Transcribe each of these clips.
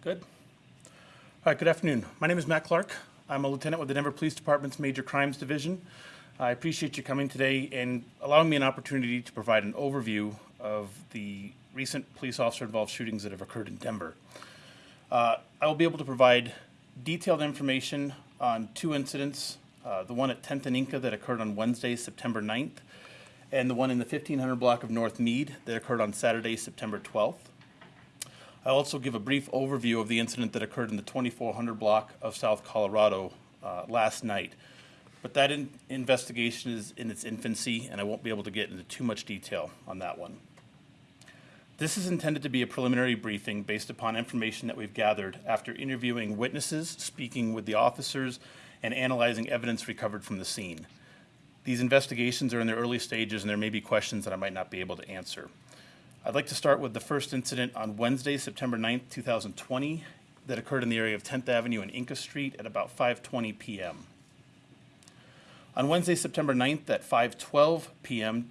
Good. All right, good afternoon. My name is Matt Clark. I'm a lieutenant with the Denver Police Department's Major Crimes Division. I appreciate you coming today and allowing me an opportunity to provide an overview of the recent police officer-involved shootings that have occurred in Denver. Uh, I will be able to provide detailed information on two incidents, uh, the one at 10th and Inca that occurred on Wednesday, September 9th, and the one in the 1500 block of North Mead that occurred on Saturday, September 12th. I'll also give a brief overview of the incident that occurred in the 2400 block of South Colorado uh, last night. But that in- investigation is in its infancy, and I won't be able to get into too much detail on that one. This is intended to be a preliminary briefing based upon information that we've gathered after interviewing witnesses, speaking with the officers, and analyzing evidence recovered from the scene. These investigations are in their early stages, and there may be questions that I might not be able to answer. I'd like to start with the first incident on Wednesday, September 9th, 2020, that occurred in the area of 10th Avenue and Inca Street at about 5:20 PM. On Wednesday, September 9th at 5:12 PM,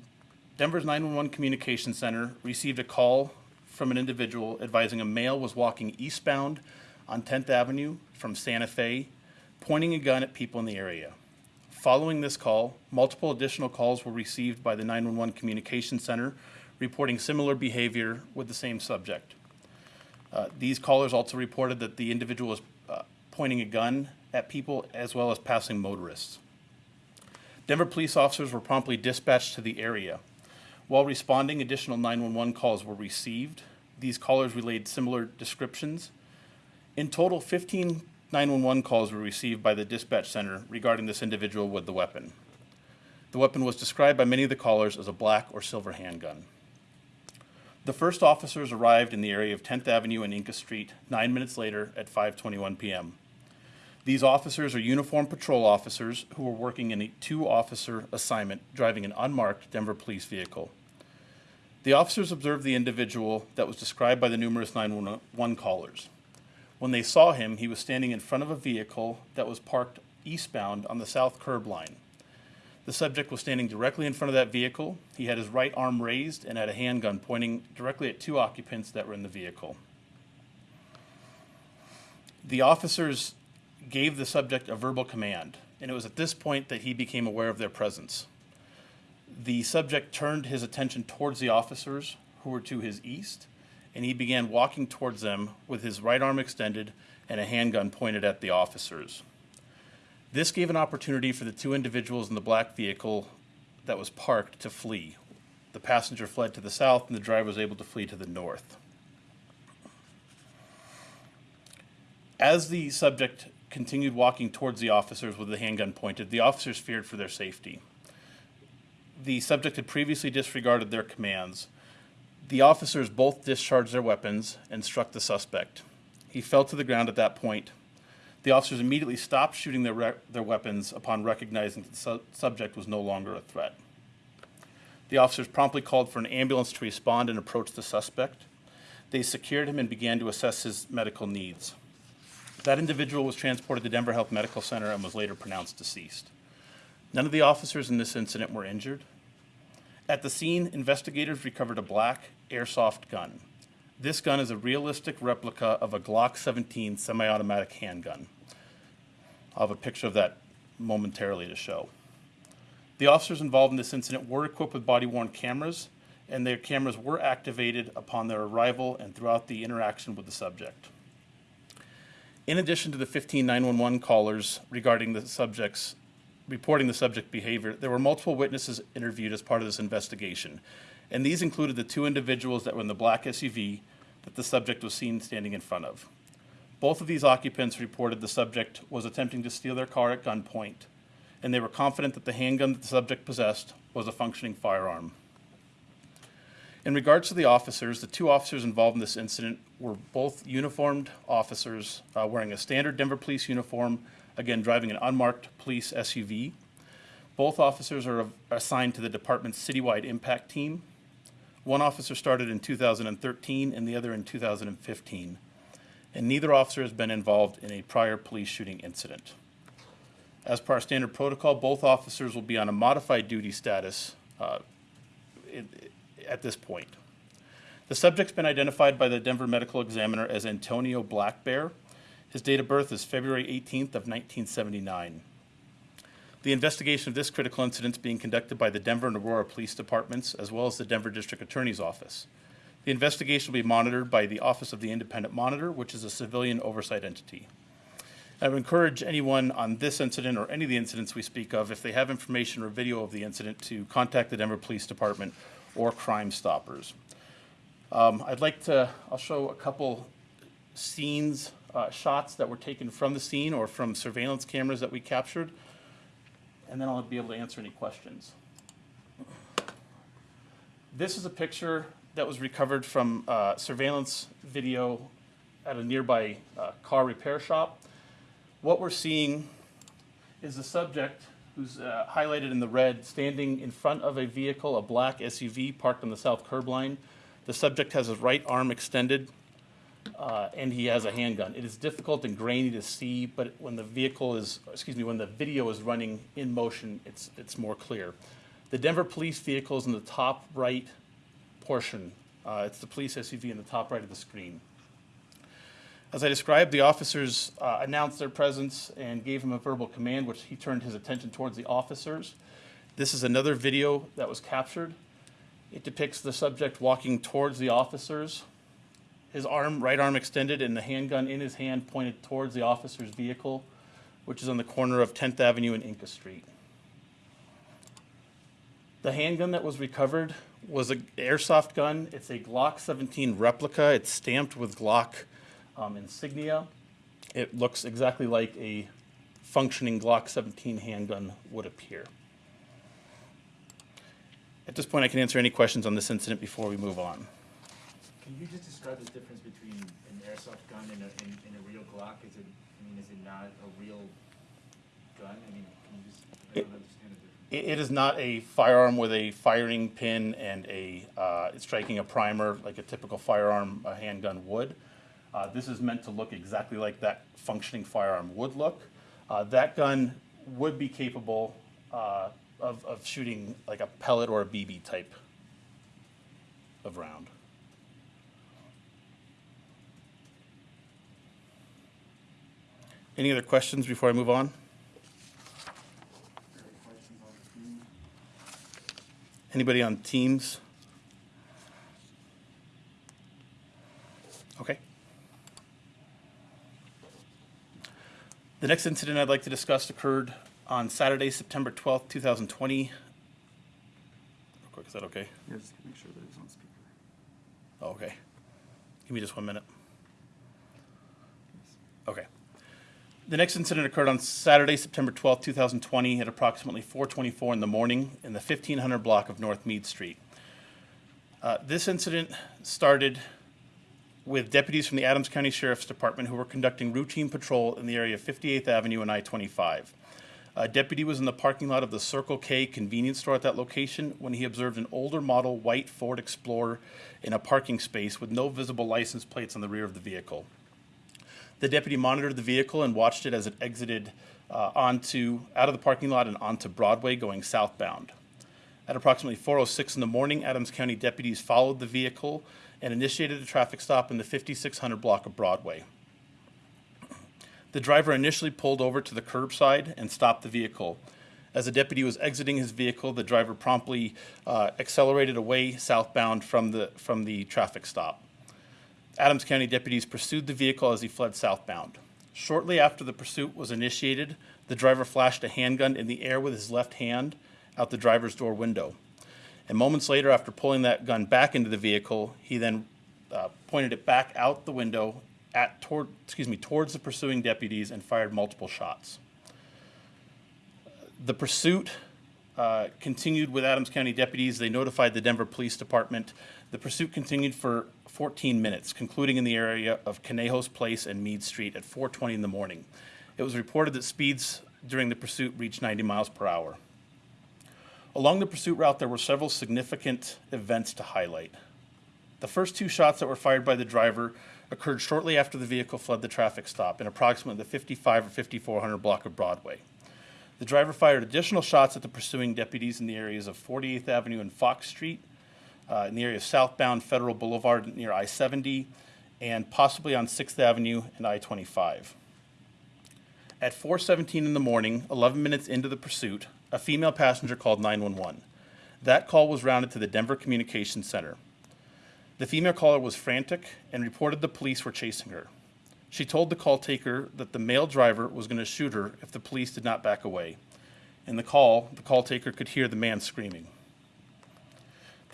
Denver's 911 Communication Center received a call from an individual advising a male was walking eastbound on 10th Avenue from Santa Fe, pointing a gun at people in the area. Following this call, multiple additional calls were received by the 911 Communication Center reporting similar behavior with the same subject. Uh, These callers also reported that the individual was uh, pointing a gun at people as well as passing motorists. Denver police officers were promptly dispatched to the area. While responding, additional 911 calls were received. These callers relayed similar descriptions. In total, 15 911 calls were received by the dispatch center regarding this individual with the weapon. The weapon was described by many of the callers as a black or silver handgun. The first officers arrived in the area of 10th Avenue and Inca Street nine minutes later at 5:21 p.m. These officers are uniformed patrol officers who were working in a two-officer assignment driving an unmarked Denver police vehicle. The officers observed the individual that was described by the numerous 911 callers. When they saw him, he was standing in front of a vehicle that was parked eastbound on the south curb line. The subject was standing directly in front of that vehicle. He had his right arm raised and had a handgun pointing directly at two occupants that were in the vehicle. The officers gave the subject a verbal command, and it was at this point that he became aware of their presence. The subject turned his attention towards the officers who were to his east, and he began walking towards them with his right arm extended and a handgun pointed at the officers. This gave an opportunity for the two individuals in the black vehicle that was parked to flee. The passenger fled to the south, and the driver was able to flee to the north. As the subject continued walking towards the officers with the handgun pointed, the officers feared for their safety. The subject had previously disregarded their commands. The officers both discharged their weapons and struck the suspect. He fell to the ground at that point. The officers immediately stopped shooting their, their weapons upon recognizing that the su- subject was no longer a threat. The officers promptly called for an ambulance to respond and approach the suspect. They secured him and began to assess his medical needs. That individual was transported to Denver Health Medical Center and was later pronounced deceased. None of the officers in this incident were injured. At the scene, investigators recovered a black airsoft gun. This gun is a realistic replica of a Glock 17 semi automatic handgun. I'll have a picture of that momentarily to show. The officers involved in this incident were equipped with body worn cameras, and their cameras were activated upon their arrival and throughout the interaction with the subject. In addition to the 15 911 callers regarding the subjects reporting the subject behavior, there were multiple witnesses interviewed as part of this investigation. And these included the two individuals that were in the black SUV that the subject was seen standing in front of. Both of these occupants reported the subject was attempting to steal their car at gunpoint, and they were confident that the handgun that the subject possessed was a functioning firearm. In regards to the officers, the two officers involved in this incident were both uniformed officers uh, wearing a standard Denver police uniform, again, driving an unmarked police SUV. Both officers are assigned to the department's citywide impact team. One officer started in 2013 and the other in 2015. And neither officer has been involved in a prior police shooting incident. As per our standard protocol, both officers will be on a modified duty status uh, at this point. The subject's been identified by the Denver Medical Examiner as Antonio Black Bear. His date of birth is February 18th of 1979. The investigation of this critical incident is being conducted by the Denver and Aurora Police Departments, as well as the Denver District Attorney's Office. The investigation will be monitored by the Office of the Independent Monitor, which is a civilian oversight entity. I would encourage anyone on this incident or any of the incidents we speak of, if they have information or video of the incident, to contact the Denver Police Department or Crime Stoppers. Um, I'd like to, I'll show a couple scenes, uh, shots that were taken from the scene or from surveillance cameras that we captured, and then I'll be able to answer any questions. This is a picture that was recovered from uh, surveillance video at a nearby uh, car repair shop. What we're seeing is the subject who's uh, highlighted in the red standing in front of a vehicle, a black SUV parked on the south curb line. The subject has his right arm extended uh, and he has a handgun. It is difficult and grainy to see, but when the vehicle is, excuse me, when the video is running in motion, it's, it's more clear. The Denver police vehicle is in the top right portion. Uh, it's the police SUV in the top right of the screen. As I described, the officers uh, announced their presence and gave him a verbal command, which he turned his attention towards the officers. This is another video that was captured. It depicts the subject walking towards the officers, his arm, right arm extended, and the handgun in his hand pointed towards the officer's vehicle, which is on the corner of 10th Avenue and Inca Street. The handgun that was recovered was an airsoft gun. It's a Glock 17 replica. It's stamped with Glock um, insignia. It looks exactly like a functioning Glock 17 handgun would appear. At this point, I can answer any questions on this incident before we move on. Can you just describe the difference between an airsoft gun and a, and, and a real Glock? Is it, I mean, is it not a real gun? I mean, can you just, I don't understand the difference. It, is not a firearm with a firing pin and a, uh, striking a primer like a typical firearm, a handgun would. Uh, this is meant to look exactly like that functioning firearm would look. Uh, that gun would be capable, uh, of, of shooting like a pellet or a BB type of round. Any other questions before I move on? Anybody on Teams? Okay. The next incident I'd like to discuss occurred on Saturday, September 12th, 2020. Real quick, is that okay? Yeah, just make sure that it's on speaker. Oh, okay. Give me just one minute. Okay. The next incident occurred on Saturday, September 12th, 2020, at approximately 4:24 in the morning in the 1500 block of North Mead Street. Uh, This incident started with deputies from the Adams County Sheriff's Department who were conducting routine patrol in the area of 58th Avenue and I-25. A deputy was in the parking lot of the Circle K convenience store at that location when he observed an older model white Ford Explorer in a parking space with no visible license plates on the rear of the vehicle. The deputy monitored the vehicle and watched it as it exited uh, onto, out of the parking lot and onto Broadway going southbound. At approximately 4:06 in the morning, Adams County deputies followed the vehicle and initiated a traffic stop in the 5600 block of Broadway. The driver initially pulled over to the curbside and stopped the vehicle. As the deputy was exiting his vehicle, the driver promptly uh, accelerated away southbound from the, from the traffic stop. Adams County deputies pursued the vehicle as he fled southbound. Shortly after the pursuit was initiated, the driver flashed a handgun in the air with his left hand out the driver's door window. And moments later, after pulling that gun back into the vehicle, he then uh, pointed it back out the window at toward excuse me towards the pursuing deputies and fired multiple shots. The pursuit uh, continued with Adams County deputies. They notified the Denver Police Department. The pursuit continued for 14 minutes, concluding in the area of Conejos Place and Mead Street at 4:20 in the morning. It was reported that speeds during the pursuit reached 90 miles per hour. Along the pursuit route, there were several significant events to highlight. The first two shots that were fired by the driver occurred shortly after the vehicle fled the traffic stop in approximately the 55 or 5400 block of Broadway. The driver fired additional shots at the pursuing deputies in the areas of 48th Avenue and Fox Street, uh, in the area of southbound Federal Boulevard near I-70, and possibly on 6th Avenue and I-25. At 4:17 in the morning, 11 minutes into the pursuit, a female passenger called 911. That call was rounded to the Denver Communications Center. The female caller was frantic and reported the police were chasing her. She told the call taker that the male driver was going to shoot her if the police did not back away. In the call, the call taker could hear the man screaming.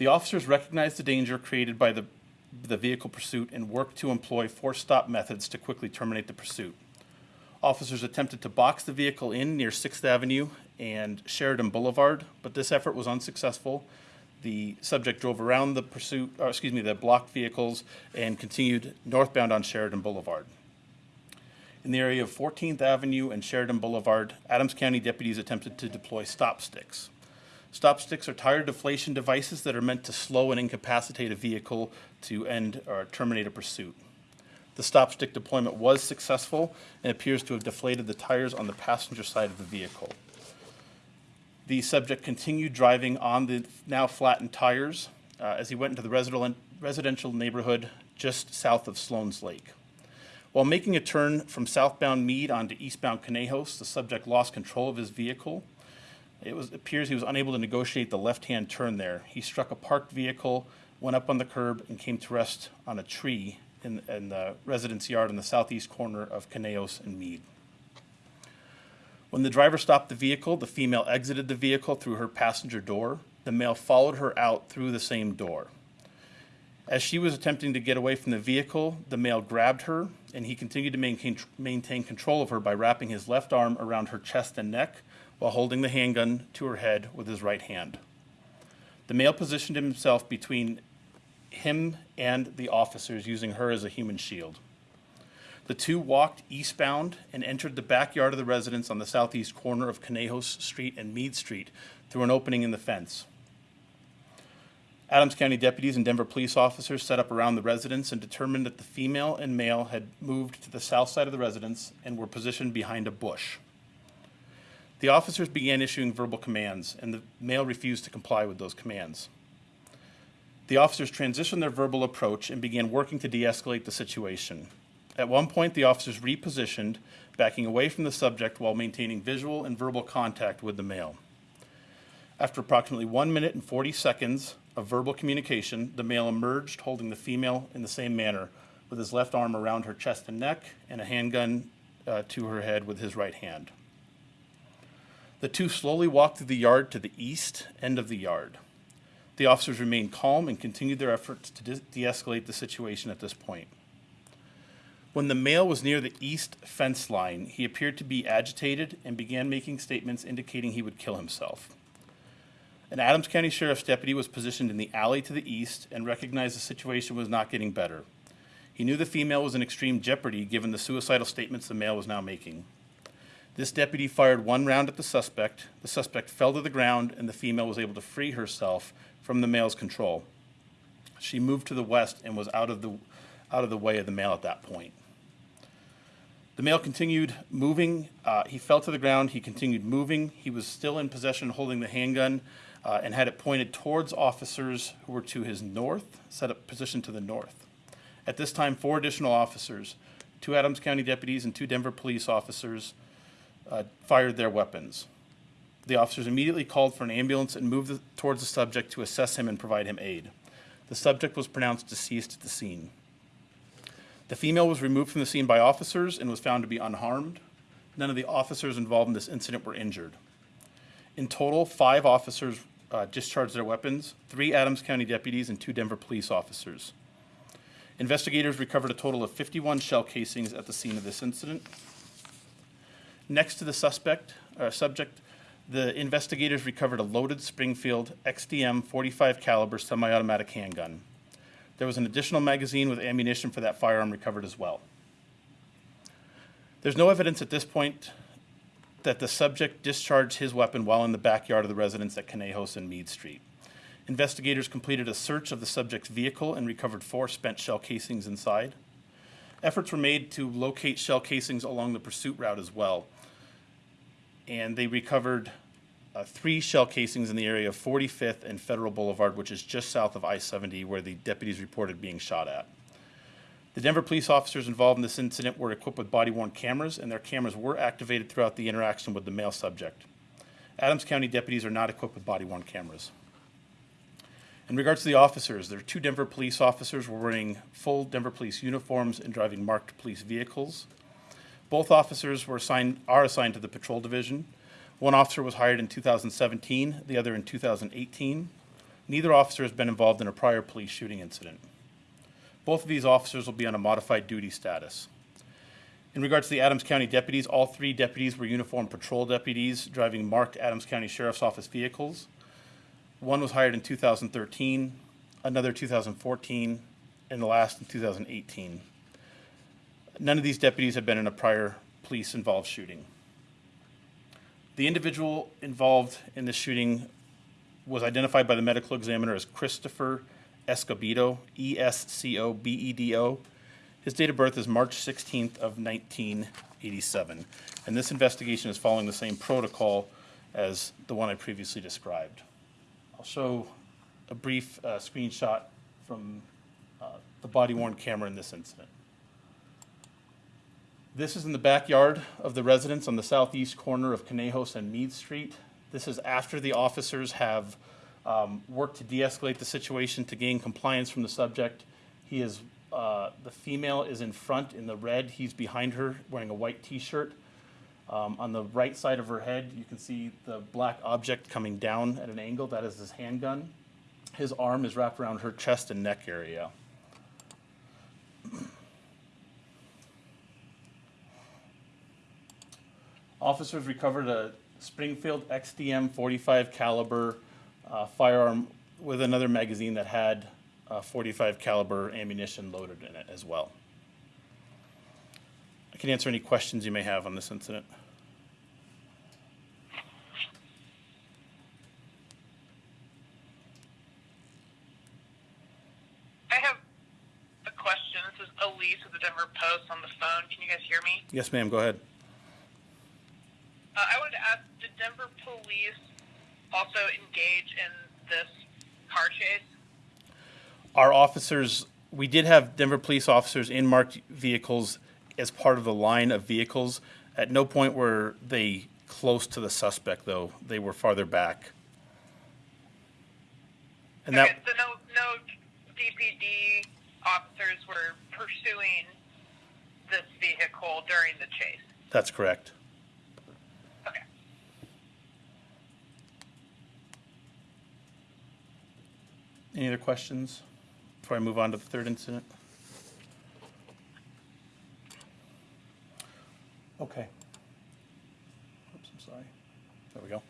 The officers recognized the danger created by the, the vehicle pursuit and worked to employ force stop methods to quickly terminate the pursuit. Officers attempted to box the vehicle in near 6th Avenue and Sheridan Boulevard, but this effort was unsuccessful. The subject drove around the pursuit, or excuse me, the blocked vehicles and continued northbound on Sheridan Boulevard. In the area of 14th Avenue and Sheridan Boulevard, Adams County deputies attempted to deploy stop sticks. Stop sticks are tire deflation devices that are meant to slow and incapacitate a vehicle to end or terminate a pursuit. The stop stick deployment was successful and appears to have deflated the tires on the passenger side of the vehicle. The subject continued driving on the now flattened tires uh, as he went into the residential neighborhood just south of Sloan's Lake. While making a turn from southbound Mead onto eastbound Conejos, the subject lost control of his vehicle. It was, appears he was unable to negotiate the left-hand turn there. He struck a parked vehicle, went up on the curb, and came to rest on a tree in, in the residence yard in the southeast corner of Conejos and Mead. When the driver stopped the vehicle, the female exited the vehicle through her passenger door. The male followed her out through the same door. As she was attempting to get away from the vehicle, the male grabbed her, and he continued to maintain, maintain control of her by wrapping his left arm around her chest and neck while holding the handgun to her head with his right hand. The male positioned himself between him and the officers, using her as a human shield. The two walked eastbound and entered the backyard of the residence on the southeast corner of Conejos Street and Mead Street through an opening in the fence. Adams County deputies and Denver police officers set up around the residence and determined that the female and male had moved to the south side of the residence and were positioned behind a bush. The officers began issuing verbal commands, and the male refused to comply with those commands. The officers transitioned their verbal approach and began working to de-escalate the situation. At one point, the officers repositioned, backing away from the subject while maintaining visual and verbal contact with the male. After approximately one minute and 40 seconds of verbal communication, the male emerged holding the female in the same manner, with his left arm around her chest and neck and a handgun uh, to her head with his right hand. The two slowly walked through the yard to the east end of the yard. The officers remained calm and continued their efforts to de- de-escalate the situation at this point. When the male was near the east fence line, he appeared to be agitated and began making statements indicating he would kill himself. An Adams County Sheriff's deputy was positioned in the alley to the east and recognized the situation was not getting better. He knew the female was in extreme jeopardy given the suicidal statements the male was now making. This deputy fired one round at the suspect. The suspect fell to the ground, and the female was able to free herself from the male's control. She moved to the west and was out of the, out of the way of the male at that point. The male continued moving. Uh, he fell to the ground. He continued moving. He was still in possession, holding the handgun, uh, and had it pointed towards officers who were to his north, set up position to the north. At this time, four additional officers, two Adams County deputies and two Denver police officers, uh, fired their weapons. The officers immediately called for an ambulance and moved the, towards the subject to assess him and provide him aid. The subject was pronounced deceased at the scene. The female was removed from the scene by officers and was found to be unharmed. None of the officers involved in this incident were injured. In total, five officers uh, discharged their weapons, three Adams County deputies and two Denver police officers. Investigators recovered a total of 51 shell casings at the scene of this incident. Next to the suspect, uh, subject, the investigators recovered a loaded Springfield XDM 45 caliber semi-automatic handgun. There was an additional magazine with ammunition for that firearm recovered as well. There's no evidence at this point that the subject discharged his weapon while in the backyard of the residence at Conejos and Mead Street. Investigators completed a search of the subject's vehicle and recovered four spent shell casings inside. Efforts were made to locate shell casings along the pursuit route as well. And they recovered uh, three shell casings in the area of 45th and Federal Boulevard, which is just south of I-70, where the deputies reported being shot at. The Denver police officers involved in this incident were equipped with body-worn cameras, and their cameras were activated throughout the interaction with the male subject. Adams County deputies are not equipped with body-worn cameras. In regards to the officers, there are two Denver police officers were wearing full Denver police uniforms and driving marked police vehicles. Both officers were assigned, are assigned to the patrol division. One officer was hired in 2017, the other in 2018. Neither officer has been involved in a prior police shooting incident. Both of these officers will be on a modified duty status. In regards to the Adams County deputies, all three deputies were uniformed patrol deputies driving marked Adams County Sheriff's Office vehicles. One was hired in 2013, another 2014, and the last in 2018. None of these deputies have been in a prior police-involved shooting. The individual involved in this shooting was identified by the medical examiner as Christopher Escobedo, E E-S-C-O-B-E-D-O. His date of birth is March 16th of 1987, and this investigation is following the same protocol as the one I previously described. I'll show a brief uh, screenshot from uh, the body-worn camera in this incident. This is in the backyard of the residence on the southeast corner of Conejos and Mead Street. This is after the officers have um, worked to de-escalate the situation to gain compliance from the subject. He is, uh, the female is in front in the red. He's behind her wearing a white t-shirt. Um, on the right side of her head, you can see the black object coming down at an angle. That is his handgun. His arm is wrapped around her chest and neck area. Officers recovered a Springfield XDM 45 caliber uh, firearm with another magazine that had uh, 45 caliber ammunition loaded in it as well. I can answer any questions you may have on this incident. I have a question. This is Elise with the Denver Post on the phone. Can you guys hear me? Yes, ma'am, go ahead. Uh, I wanted to ask, did Denver police also engage in this car chase? Our officers, we did have Denver police officers in marked vehicles as part of the line of vehicles. At no point were they close to the suspect, though. They were farther back. And okay, that, so no, no DPD officers were pursuing this vehicle during the chase. that's correct. Okay. Any other questions before I move on to the third incident? Okay. Oops, I'm sorry. There we go.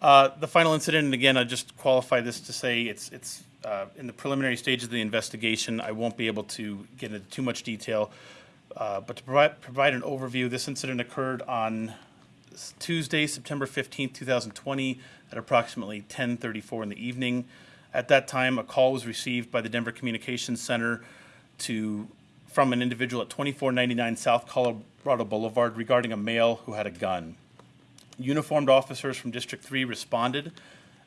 Uh, The final incident, and again, I just qualify this to say it's, it's uh, in the preliminary stages of the investigation. I won't be able to get into too much detail. Uh, But to provide, provide an overview, this incident occurred on Tuesday, September 15th, 2020, at approximately 10:34 in the evening. At that time, a call was received by the Denver Communications Center to, from an individual at 2499 South Colorado Boulevard regarding a male who had a gun. Uniformed officers from District 3 responded.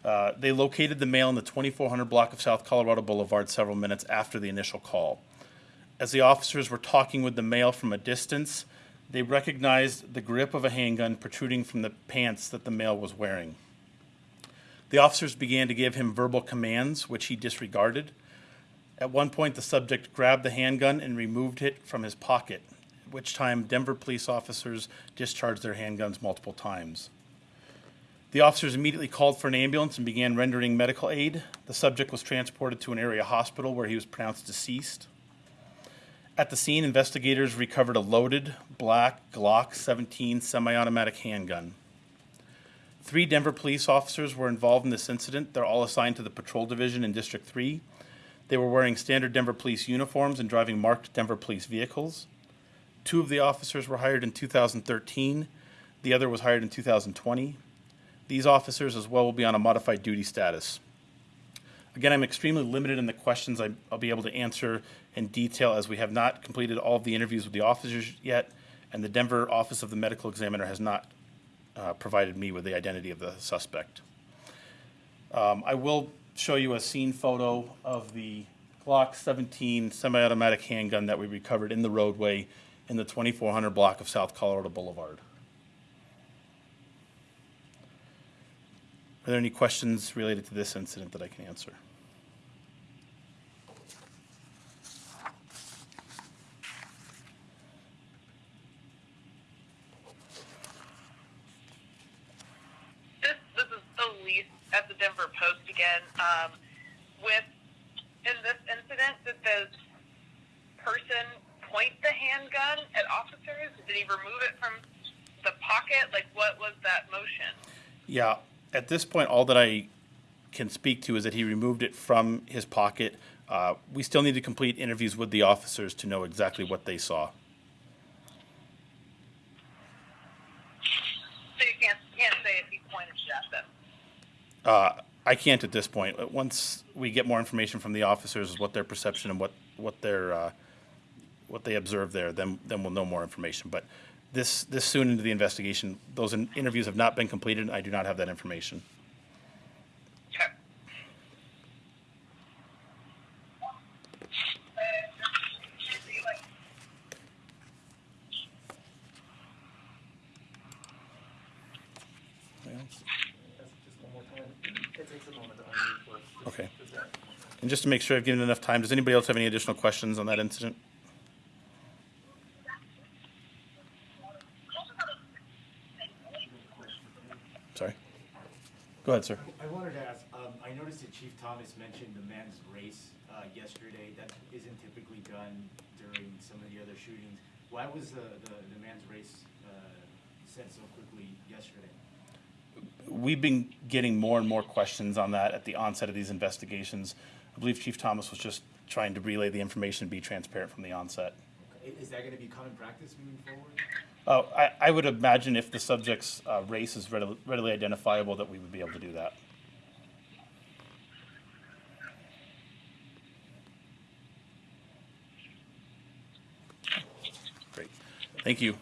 Uh, They located the male in the 2400 block of South Colorado Boulevard several minutes after the initial call. As the officers were talking with the male from a distance, they recognized the grip of a handgun protruding from the pants that the male was wearing. The officers began to give him verbal commands, which he disregarded. At one point, the subject grabbed the handgun and removed it from his pocket, at which time Denver police officers discharged their handguns multiple times. The officers immediately called for an ambulance and began rendering medical aid. The subject was transported to an area hospital where he was pronounced deceased. At the scene, investigators recovered a loaded black Glock 17 semi automatic handgun. Three Denver police officers were involved in this incident. They're all assigned to the patrol division in District 3. They were wearing standard Denver police uniforms and driving marked Denver police vehicles. Two of the officers were hired in 2013, the other was hired in 2020. These officers as well will be on a modified duty status. Again, I'm extremely limited in the questions I- I'll be able to answer in detail as we have not completed all of the interviews with the officers yet, and the Denver Office of the Medical Examiner has not uh, provided me with the identity of the suspect. Um, I will show you a scene photo of the Glock 17 semi-automatic handgun that we recovered in the roadway in the 2400 block of South Colorado Boulevard. Are there any questions related to this incident that I can answer? This this is Elise at the Denver Post again. Um, with in this incident, did the person point the handgun at officers? Did he remove it from the pocket? Like, what was that motion? Yeah, at this point, all that I can speak to is that he removed it from his pocket. Uh, we still need to complete interviews with the officers to know exactly what they saw. So you can't can't say if he pointed it at them. Uh, I can't at this point. Once we get more information from the officers, what their perception and what, what their, uh, what they observe there, then, then we'll know more information. But this, this soon into the investigation, those in- interviews have not been completed, I do not have that information. Okay. Just one more time. It takes a moment to unmute first. Okay. And just to make sure I've given enough time, does anybody else have any additional questions on that incident? Sorry. Go ahead, sir. I wanted to ask, um, I noticed that Chief Thomas mentioned the men's race, uh, yesterday. That isn't typically done during some of the other shootings. Why was the, the, the men's race, uh, said so quickly yesterday? We've been getting more and more questions on that at the onset of these investigations. I believe Chief Thomas was just trying to relay the information, and be transparent from the onset. Okay. Is that gonna be common practice moving forward? Uh, I, I would imagine if the subject's uh, race is readily, readily identifiable, that we would be able to do that. Great. Thank you.